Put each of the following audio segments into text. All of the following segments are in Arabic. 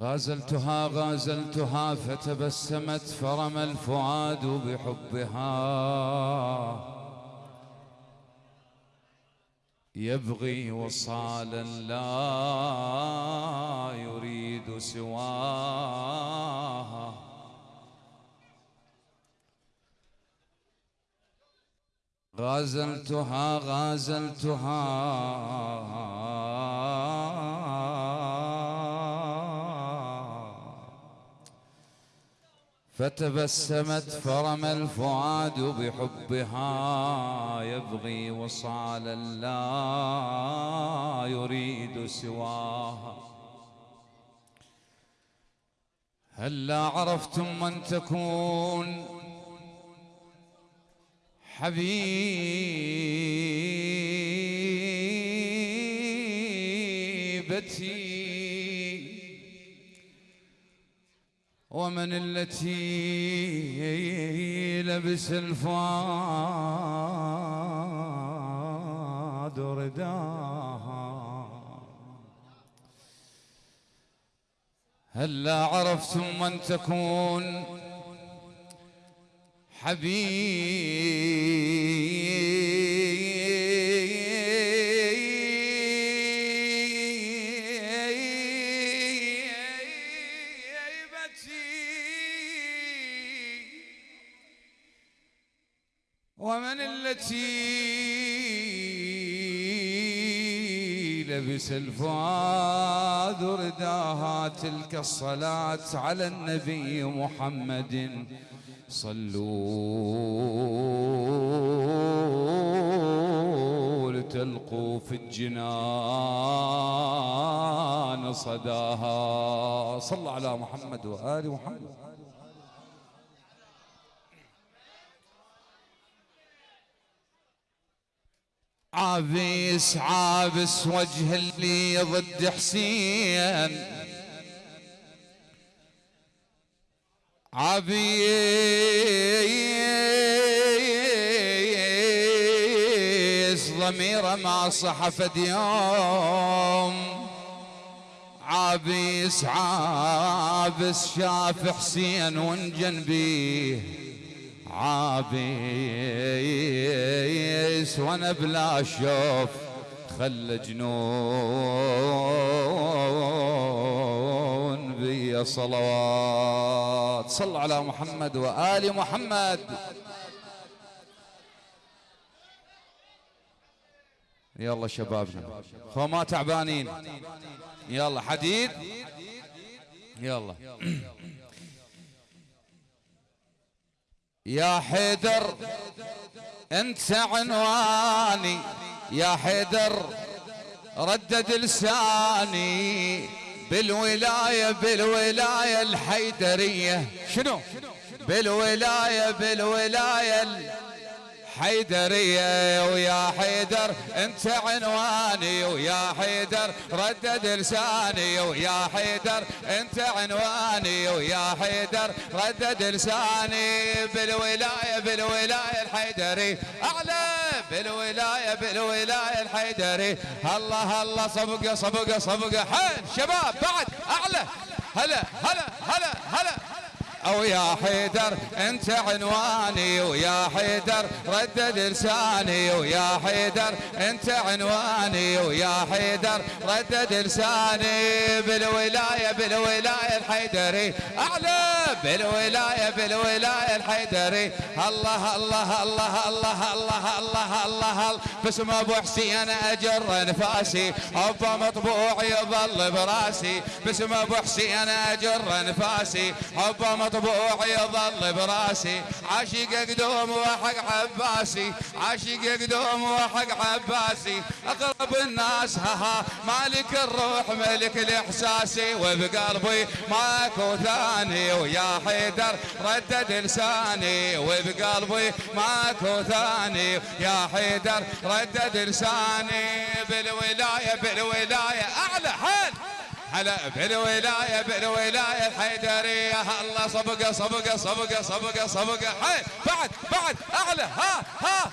غازلتها غازلتها فتبسمت فرمى الفؤاد بحبها. يبغي وصالا لا يريد سواها. غازلتها غازلتها. فتبسمت فرمى الفؤاد بحبها يبغي وصالا لا يريد سواها. هلا عرفتم من تكون حبيبتي؟ ومن التي لبس الفؤاد رداها. هلا عرفتم من تكون حبيبتي الفؤاد رداها تلك الصلاة على النبي محمد. صلوا لتلقوا في الجنان صداها. صلى على محمد وآل محمد. عابس عابس وجه اللي ضد حسين. عبيس ضميره ما صحف يوم. عابس عابس شاف حسين وانجن بيه. عابس وأنا بلا شوف خلى جنون بي صلوات. صل على محمد وآل محمد. يلا شبابنا خو ما تعبانين؟ يلا حديد؟ يلا. يا حيدر أنت عنواني. يا حيدر ردد لساني. بالولاية بالولاية الحيدرية. شنو؟ بالولاية بالولاية الحيدرية ويا حيدر انت عنواني ويا حيدر ردد لساني ويا حيدر انت عنواني ويا حيدر ردد لساني بالولاية بالولاية الحيدري. أعلى بالولاية بالولاية الحيدري. الله الله صبقة صبقة صبقة حيل شباب بعد أعلى. هلا هلا هلا هلا. أو يا حيدر أنت عنواني ويا حيدر ردد لساني ويا حيدر أنت عنواني ويا حيدر ردد لساني. بالولاية بالولاية الحيدري أعلى. بالولاية بالولاية الحيدري. الله الله الله الله الله الله الله. باسم أبو حسين أجر نفاسي. حبه مطبوع يظل براسي. باسم أبو حسين أجر نفاسي. حبه مطبوع يظل براسي. عاشق قدوم وحق عباسي عاشق قدوم وحق عباسي أقرب الناس ها مالك الروح ملك الاحساسي وبقلبي ماكو ثاني ويا حيدر ردد لساني. وبقلبي ماكو ثاني يا حيدر ردد لساني. بالولاية بالولاية. هلا بالولايه بالولايه الحيدريه الله صبقه صبقه صبقه صبقه صبقه. حي بعد بعد أعلى ها ها.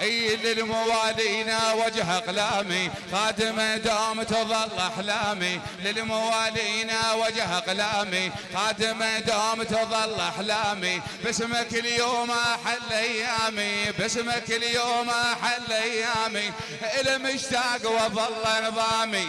اي للموالينا وجه أقلامي خادم دوم تظل أحلامي. للموالينا وجه أقلامي خادم دوم تظل أحلامي. باسمك اليوم أحل أيامي باسمك اليوم أحل أيامي. إلى مشتاق وظل نظامي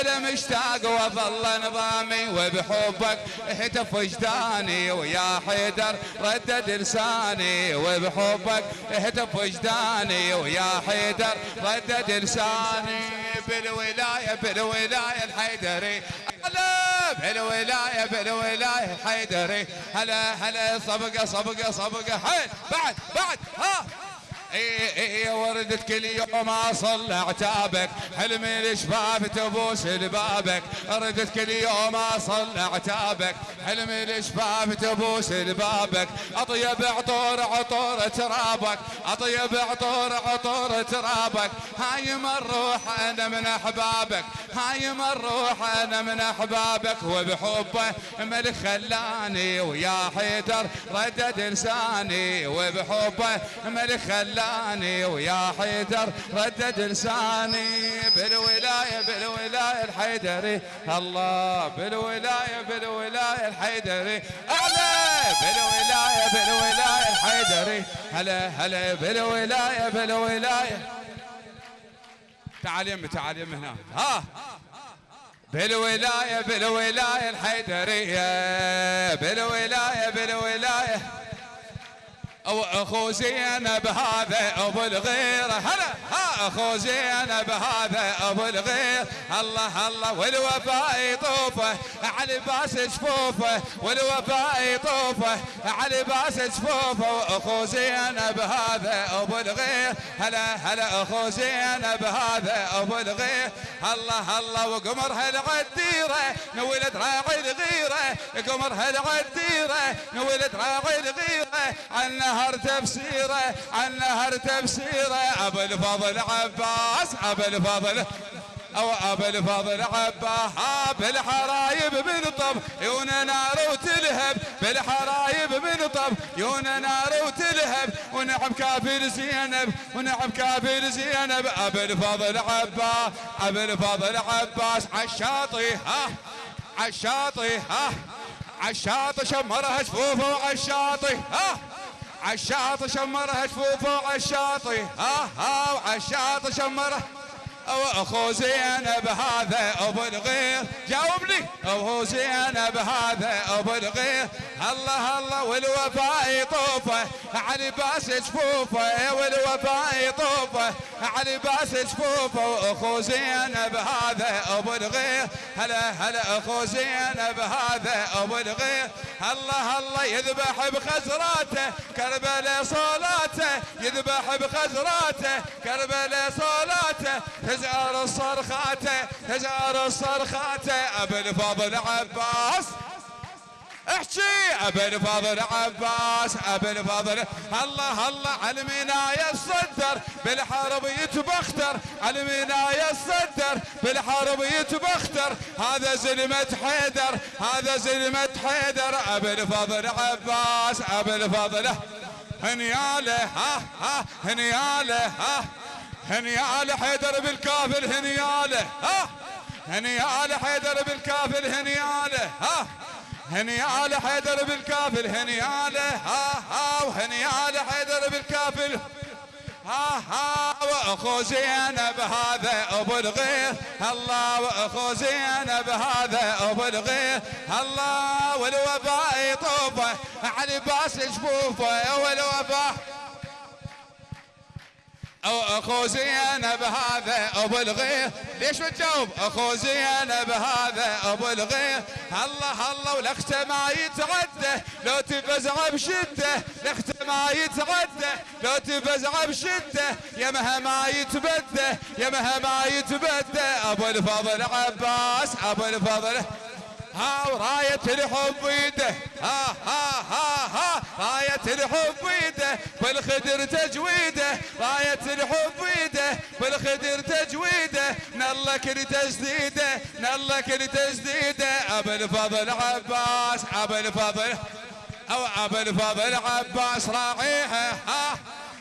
إلى مشتاق وظل نظامي. وبحبك هتف وجداني ويا حيدر ردد لساني. وبحبك هتف وجداني ويا حيدر ردد لساني بالولاية بالولاية الحيدري. هلا بالولاية بالولاية الحيدري. هلا هلا صبقة صبقة صبقة حيل بعد بعد ها. اي اي وردت كل يوم اصل عتابك حلمي الشباب تبوس لبابك ردت كل يوم اصل عتابك حلمي الشباب تبوس لبابك أطيب عطور عطور ترابك. أطيب عطور عطور ترابك. هاي الروح أنا من أحبابك. هاي الروح أنا من أحبابك وبحبه ملك خلاني ويا حيدر ردد لساني وبحبه ملك خلاني ويا حيدر ردد لساني بالولاية بالولاية الحيدري الله بالولاية بالولاية الحيدري أعلى بالولاية بالولاية الحيدري هلا هلا بالولاية بالولاية تعال يمي تعال يمي هنا. ها. بالولاية بالولاية الحيدرية. بالولاية بالولاية. أو اخو زينب هذا أبو الغير هلا. اخو زينب هذا أبو الغير. الله الله والوفاء يطوفه. على باس جفوفه والوفاء يطوفه. على باس جفوفه واخو زينب هذا أبو الغير. هلا هلا اخو زينب هذا أبو الغير. الله الله وقمر هالعديره نولد راعي الغيره قمر هالعديره نولد راعي الغيره عنا نهر تفسيره عن نهر تفسيره أبو الفضل عباس أبو الفضل أو أبو الفضل عباها بالحرايب من طب يون نار وتلهب بالحرايب من طب يون نار وتلهب ونعم كافر زينب ونعم كافر زينب. ابو الفضل عباس ابو الفضل عباس عالشاطي ها عالشاطي ها عالشاطي شمرها شفوفه وعالشاطي ها عالشاطئ شمرها جفوفه عالشاطئ ها ها وعالشاطئ شمرها. أخو زينب هذا أبو الغير. جاوبني. أخو زينب هذا أبو الغير. الله الله والوفاء يطوفه على باس جفوفه والوفاء يطوفه على باس جفوفه واخو زينب هذا أبو الغير هلا هلا أخو زينب هذا أبو الغير الله الله يذبح بخزراته كربلاء صلاته يذبح بخزراته كربلاء صلاته تزار الصرخاته تزار الصرخاته أبو الفضل عباس احكي. ابو الفضل عباس ابو الفضل الله الله علمنا يصدر بالحرب يتبختر. علمنا يصدر بالحرب يتبختر. هذا زلمة حيدر. هذا زلمة حيدر. ابو الفضل عباس ابو الفضل هنيالة ها ها هنيالة ها. هنيالة حيدر بالكافل هنيالة ها. هنيالة حيدر بالكافل هنيالة ها. هنياله حيدر بالكافل هنياله ها ها وهنياله حيدر بالكافل. ها ها وأخو زينب هذا أبو الغير الله وأخو زينب هذا أبو الغير الله والوفاء يطوفه على باس جفوفه والوفاء اخو زينب هذا ابو الغير ليش ما تجاوب؟ اخو زينب هذا ابو الغير الله الله ولخته ما يتعدى لو تفزع بشدة لخته ما يتعدى لو تفزع بشدة يا مهما يتبدى. يا مهما يتبدى. أبو الفضل عباس أبو الفضل. ها وراية الحب بيده ها ها ها ها. راية الحب بيده بالخدر تجويده. راية الحب بيده بالخدر تجويده. نلك لتجديده نلك لتجديده. أبو الفضل عباس أبو الفضل أو أبو الفضل عباس. راعيها ها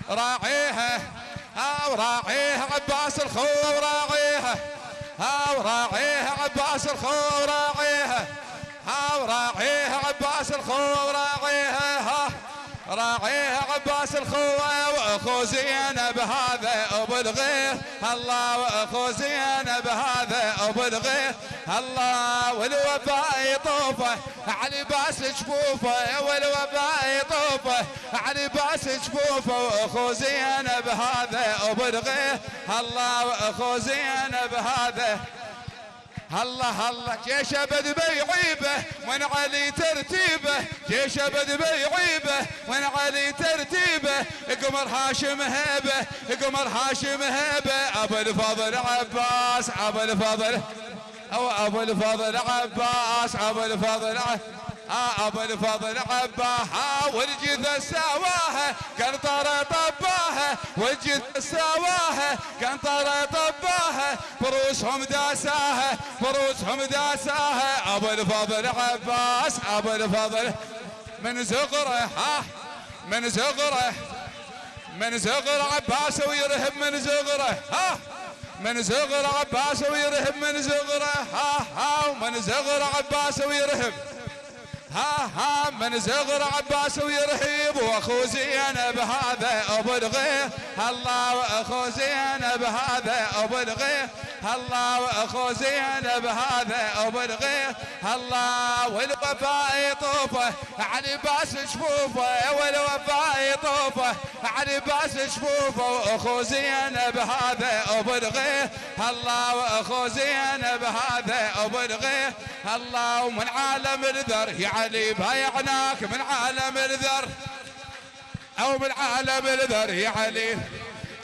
راعيها ها وراعيه عباس الخو وراعيها ها وراعيه عباس الخو وراعيها ها وراعيه عباس الخو وراعيها راعيه عباس الخوة وأخو زينب هذا أبو الغيث. الله وأخو زينب هذا أبو الغيث. الله والوفاء يطوفه علي باس جفوفه والوفاء يطوفه علي باس جفوفه وأخو زينب هذا أبو الغيث. الله وأخو زينب هذا الله الله جيش أبد بيعيبه من علي ترتيبه؟ جيش أبد بيعيبه من علي ترتيبه؟ قمر هاشم هيبه قمر هاشم هيبه. أبو الفضل عباس أبو الفضل أو أبو الفضل عباس أبو الفضل عباس. أبو الفضل عباها والجثة سواها قنطرة طباها والجثة سواها قنطرة طباها فروسهم داساها فروسهم داساها. أبو الفضل عباس أبو الفضل من زغره ها من زغره من زغر عباس ويرهب من زغره ها من زغر عباس ويرهب من زغره ها ها ومن زغر عباس ويرهب ها ها من زغر عباس ويرهيب وأخو زينب هذا ابو الغيث الله وأخو زينب هذا ابو الغيث الله وأخو زينب هذا ابو الغيث الله والوفاء يطوفه علي باس شفوفه والوفاء يطوفه علي باس شفوفه وأخو زينب هذا ابو الغيث الله وأخو زينب هذا ابو الغيث الله ومن عالم الذر يا علي بايعناك من عالم الذر أو من عالم الذر يا علي.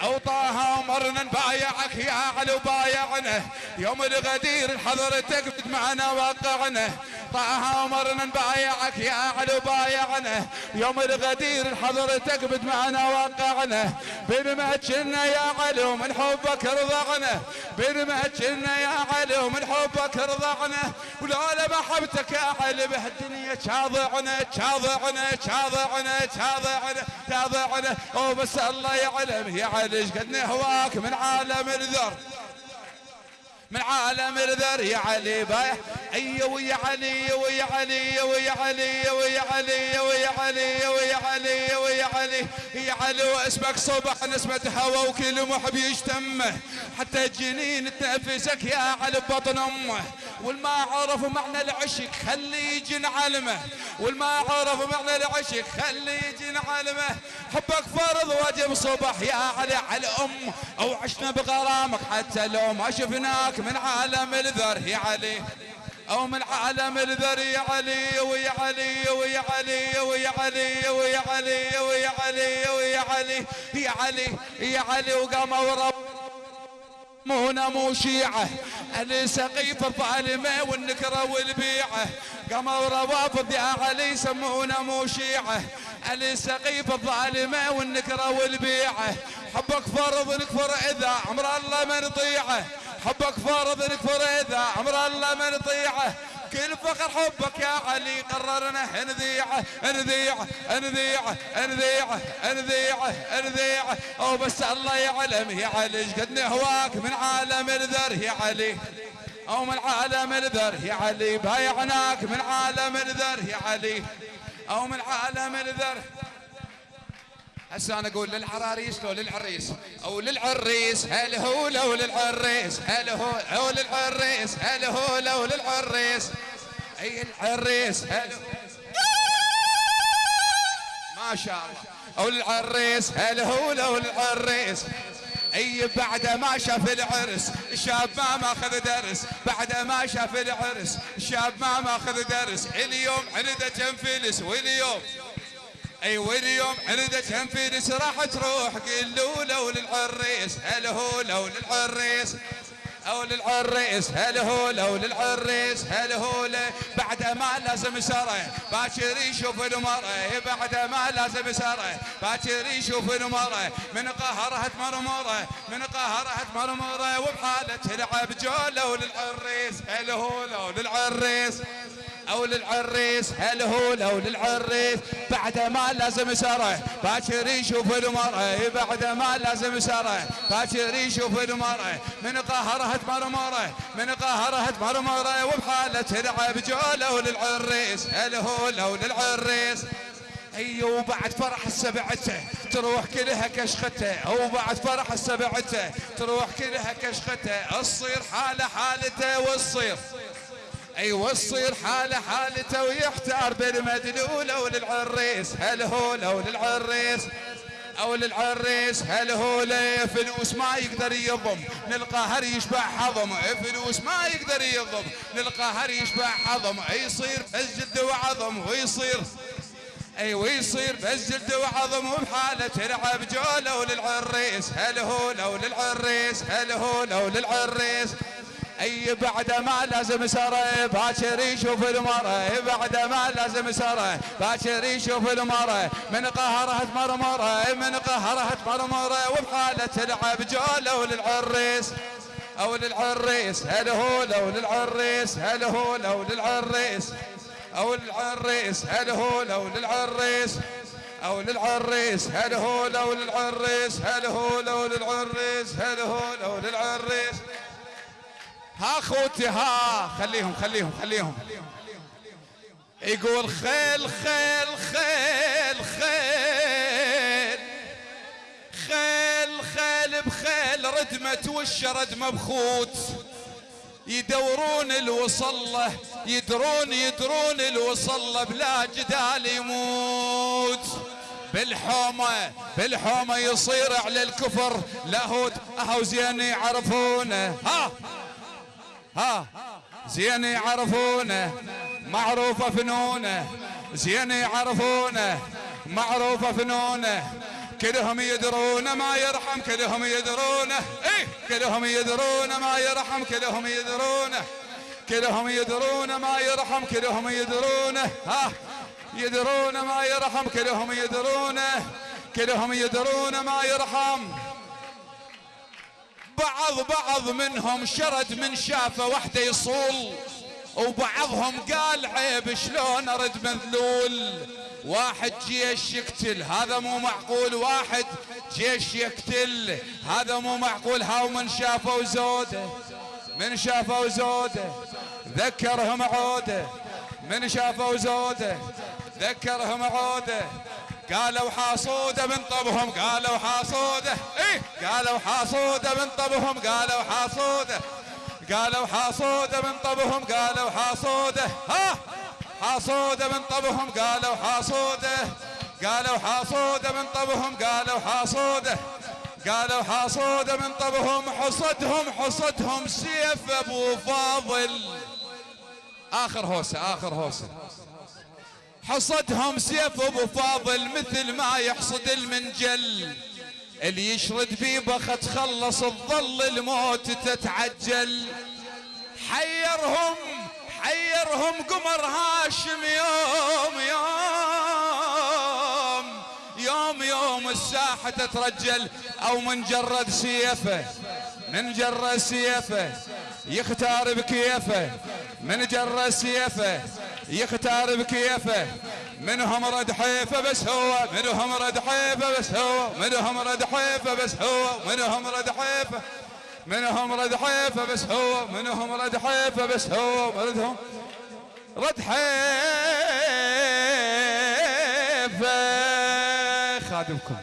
أو طه ومرنا نبايعك يا علي وبايعنا يوم الغدير حضرتك معنا وقعنا طه ومرنا نبايعك يا علي وبايعنا يوم الغدير حضرتك بد معنا وقعنا بنمهجنا يا علي ومن حبك رضعنا. بنمهجنا يا علي ومن حبك رضعنا. ولولا محبتك يا علي بهالدنيا شاضعنا شاضعنا شاضعنا شاضعنا شاضعنا وبس الله يعلم يا علي قد نهواك من عالم الذر. من عالم الذر يا علي بايع. اي ويا علي ويا علي ويا علي ويا علي ويا علي ويا علي علي يا علي واسمك صبح نسمة هوا وكل محب يشتمه حتى الجنين تنفسك يا علي بطن أمه. والما عرف معنى العشق خلي يجي نعلمه. والما عرف معنى العشق خلي يجي نعلمه. حبك فرض واجب صبح يا علي على أم. أو عشنا بغرامك حتى لو ما شفناك من عالم الذر يا علي. أو من عالم الذر يا علي ويا علي ويا علي ويا علي ويا علي ويا علي ويا علي يا علي يا علي وقام ورب مونا مو شيعة. أهل سقيف الظالمة والنكرة والبيعة. قاموا روافض يا علي سمونا مو شيعة. أهل سقيف الظالمة والنكرة والبيعة. حبك فرض نكفر إذا عمر الله ما نطيعه. حبك فرض نكفر إذا عمر الله ما نطيعه. كل فخر حبك يا علي قررنا نذيعه نذيعه نذيعه نذيعه نذيعه نذيعه أو بس الله يعلم يا علي قد نهواك من عالم الذر يا علي. أو من عالم الذر يا علي بايعناك من عالم الذر يا علي. أو من عالم الذر هسه أنا أقول للعراريس لو للعريس. أو للعريس هل هو لو للعريس؟ هل هو أو للعريس؟ هل هو لو للعريس؟ أي العريس هل ما شاء الله. أو للعريس هل هو لو للعريس؟ أي بعد ما شاف العرس الشاب ما ماخذ درس. بعد ما شاف العرس الشاب ما ماخذ درس. اليوم عنده كم فلس؟ واليوم اي واليوم عندك هم فلس راح تروح قل له لو للعريس هل هو لو للعريس أو للعريس هل هو لو للعريس هل هو بعد ما لازم سره باكر يشوف المرة بعد ما لازم سره باكر يشوف المرة من قهرها تمرمره من قهرها تمرمره وبحالة تلعب جو لو للعريس هل هو لو للعريس أو للعريس هل هو لو للعريس؟ بعد ما لازم سره باكر يشوف المرأة. بعد ما لازم سره باكر يشوف المرأة. من قهرها تمرمره من قهرها تمرمره وبحالة تلعب جوله للعريس هل هو لو للعريس؟ اي وبعد فرح السبعته تروح كلها كشخته وبعد فرح السبعته تروح كلها كشخته الصير حالة حالته والصير. أي والصير حاله حالته ويحتار بالمدلوله وللعريس هل هو لو للعريس؟ أو للعريس هل هو فلوس ما يقدر يضم. نلقى هر يشبع حضم. فلوس ما يقدر يضم. نلقى هر يشبع حضم. يصير الجد وعظم. ويصير اي ويصير بس جلد وعظم. وبحاله تلعب جوله وللعريس هل هو لو للعريس؟ هل هو لو للعريس؟ أي بعد ما لازم سره باكر يشوف المرة بعد ما لازم سره باكر يشوف المرة من قهرها تمرمرة من قهرها تمرمرة وبحالة تلعب جوله وللعريس أو للعريس هل هو لو للعريس؟ هل هو لو للعريس؟ أو للعريس هل هو لو للعريس؟ أو للعريس هل هو لو للعريس؟ هل هو لو للعريس؟ هل هو لو للعريس؟ ها اخوتي ها. خليهم خليهم خليهم. يقول خيل خيل خيل خيل. خيل خيل بخيل ردمت والشرد مبخوت يدورون الوصلة يدرون يدرون الوصلة بلا جدال يموت. بالحومة بالحومة يصير على الكفر. لاهوت أهو زين يعرفونه. ها. ها. زين يعرفونه معروفة فنونه. زين يعرفونه معروفة فنونه. كلهم يدرون ما يرحم كلهم يدرونه إيه كلهم يدرون ما يرحم كلهم يدرونه كلهم يدرون ما يرحم كلهم يدرونه ها. يدرون ما يرحم كلهم يدرونه كلهم يدرون ما يرحم. بعض بعض منهم شرد من شافه وحده يصول وبعضهم قال عيب شلون أرد مذلول؟ واحد جيش يقتل هذا مو معقول واحد جيش يقتل هذا مو معقول هاو من شافوا زوده من شافوا زوده ذكرهم عوده من شافوا زوده ذكرهم عوده. قالوا حاصوده من طبهم قالوا حاصوده إيه؟ قالوا حاصوده من طبهم قالوا حاصوده قالوا حاصوده من طبهم قالوا حاصوده ها؟ حاصوده من طبهم قالوا حاصوده قالوا حاصوده من طبهم قالوا حاصوده قالوا حاصوده من طبهم حصدهم حصدهم سيف أبو فاضل. آخر هوسة آخر هوسة. حصدهم سيف أبو فاضل مثل ما يحصد المنجل. اللي يشرد في بخت تخلص الظل الموت تتعجل. حيرهم حيرهم قمر هاشم يوم يوم يوم يوم الساحة تترجل. أو من جرد سيفه من جرد سيفه يختار بكيفه من جرد سيفه يختار بكيفه. منهم رد حيفه بس هو. منهم رد حيفه بس هو. منهم رد حيفه بس هو. منهم رد حيفه. منهم رد حيفه بس هو. منهم رد حيفه بس هو. مردهم رد حيفه. خادمكم.